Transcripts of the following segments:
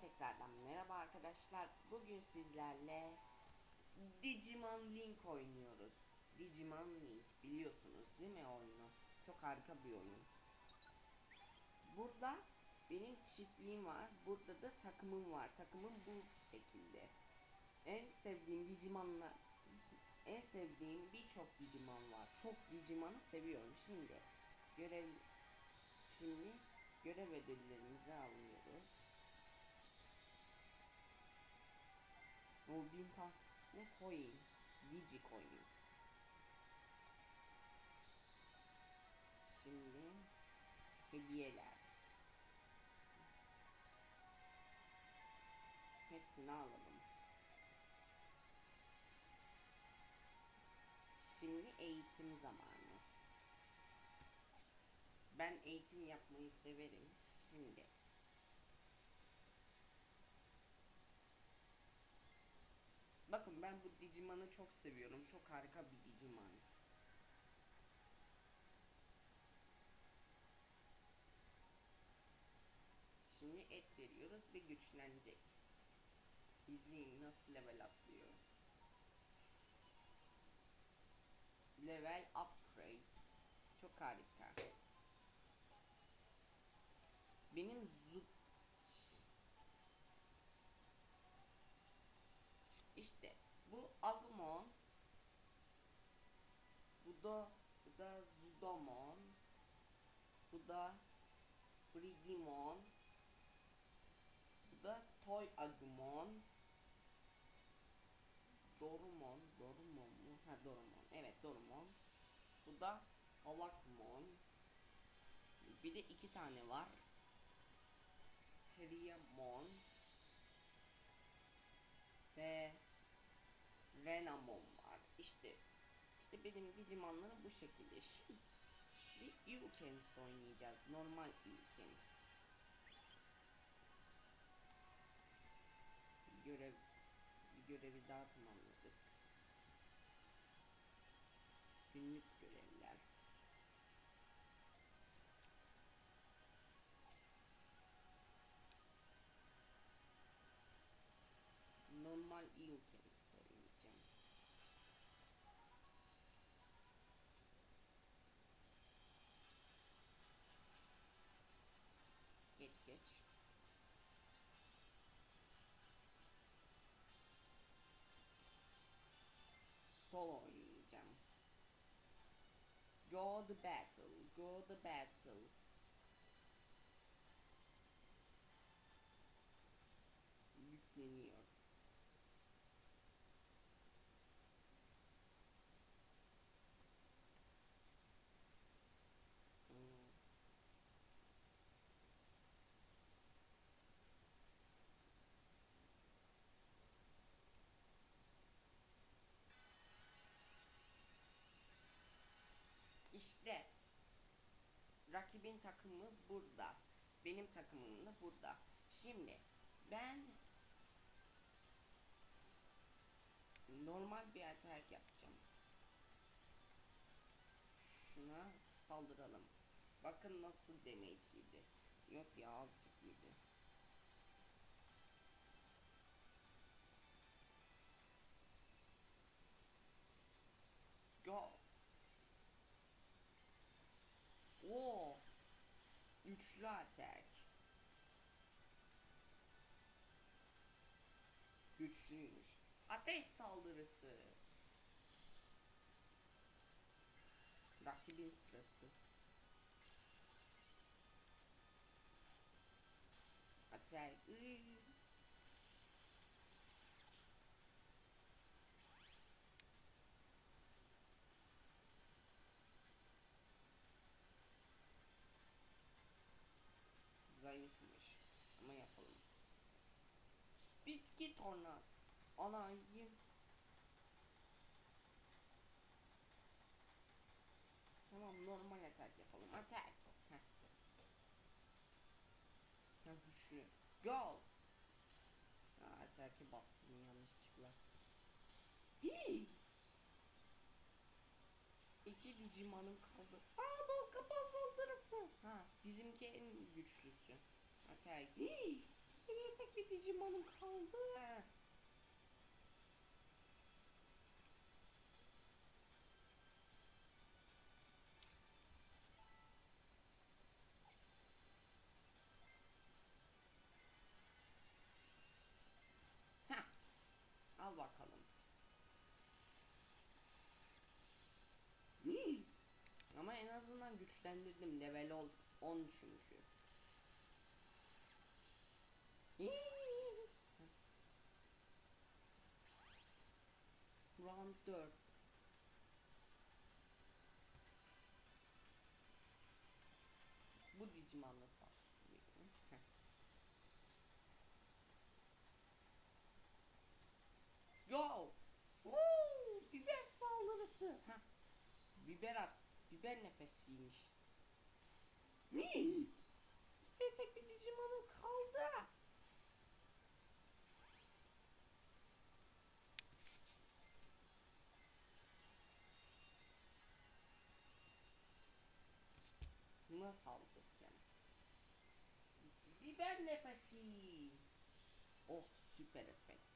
tekrardan merhaba arkadaşlar. Bugün sizlerle Digimon Link oynuyoruz. Digimon Link biliyorsunuz değil mi oyunu? Çok harika bir oyun. Burada benim çiftliğim var. Burada da takımım var. Takımım bu şekilde. En sevdiğim Digimon'la en sevdiğim birçok Digimon var. Çok Digimon'u seviyorum. Şimdi görev şimdi görev ödüllerimizi alıyoruz. O bin tane coins. Digi coins. Şimdi hediyeler. Hepsini alalım. Şimdi eğitim zamanı. Ben eğitim yapmayı severim. Şimdi Ben bu Digimon'u çok seviyorum. Çok harika bir Digimon. Şimdi et veriyoruz ve güçlenecek. İzleyin nasıl level atlıyor. Level upgrade. Çok harika. Benim zu İşte bu Agumon. Bu da bu da Zudomon. Bu da Frigimon. Bu da Toy Agumon. Dorumon, Dorumon mu? Ha Dorumon. Evet Dorumon. Bu da Havakmon. Bir de iki tane var. Teriamon ve Renamon var. İşte işte benim Digimon'larım bu şekilde. Şimdi Yukens oynayacağız. Normal Yukens. Görev bir görevi daha tamamladık. Günlük görevler. Geç. Solo oynayacağım. Go the battle, go the battle. İşte rakibin takımı burada. Benim takımım da burada. Şimdi ben normal bir atak yapacağım. Şuna saldıralım. Bakın nasıl damage. Yok ya azıcık yedi. Go. Oo. Üçlü atak. Güçlüymüş. Ateş saldırısı. Rakibin sırası. Atak. Iy. Zayıfmış. Ama yapalım. Bitki tornat. Anayım. Tamam normal atak yapalım. Atak. Heh. Güçlü. Go. Ha, ataki bastım yanlışlıkla. Hii. İki Digimon'um kaldı. Aa bal kapağı saldırısı. Ha bizimki en güçlüsü. Atak. Hii. Geriye çek bir Digimon'um kaldı. Al bakalım. Ama en azından güçlendirdim. Level ol 10 çünkü. 4. Bu saldırıyorum. Heh. Yo! Woo! Biber saldırısı. Heh. Biber at. Biber nefesiymiş. Ne? dinossauro que eu pequeno. Né? Libere-me com esse. Osso, pera.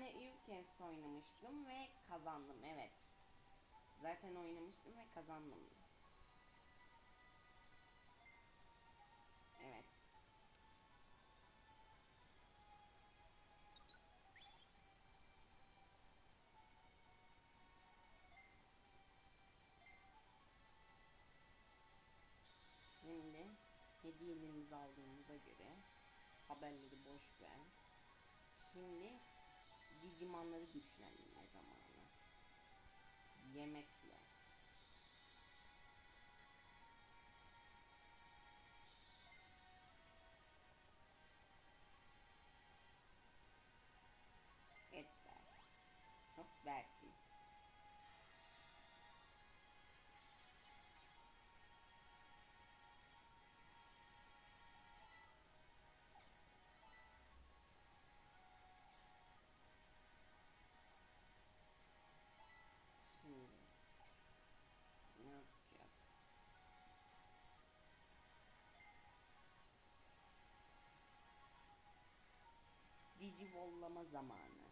Tane Irkens oynamıştım ve kazandım. Evet. Zaten oynamıştım ve kazandım. Evet. Şimdi hediyelerimizi aldığımıza göre haberleri boş ver. Şimdi Digimon'ları güçlendirme zamanı. Yemekle. Et ver. Hop verdim. Digivollama zamanı.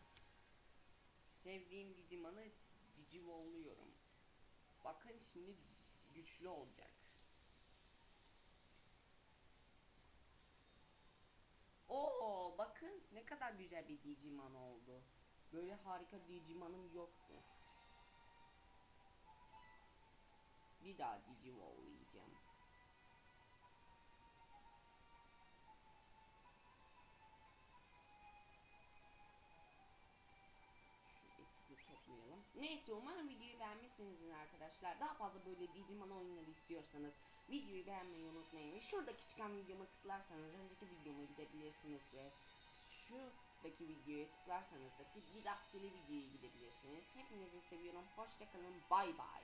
Sevdiğim Digimon'ı Digivolluyorum. Bakın şimdi güçlü olacak. Oo bakın ne kadar güzel bir Digimon oldu. Böyle harika Digimon'um yoktu. Bir daha. Şu Neyse umarım videoyu beğenmişsinizdir arkadaşlar. Daha fazla böyle Digimon oyunları istiyorsanız videoyu beğenmeyi unutmayın. Şuradaki çıkan videoma tıklarsanız önceki videoma gidebilirsiniz ve şuradaki videoya tıklarsanız da bir daktili videoya gidebilirsiniz. Hepinizi seviyorum. Hoşçakalın. Bay bay.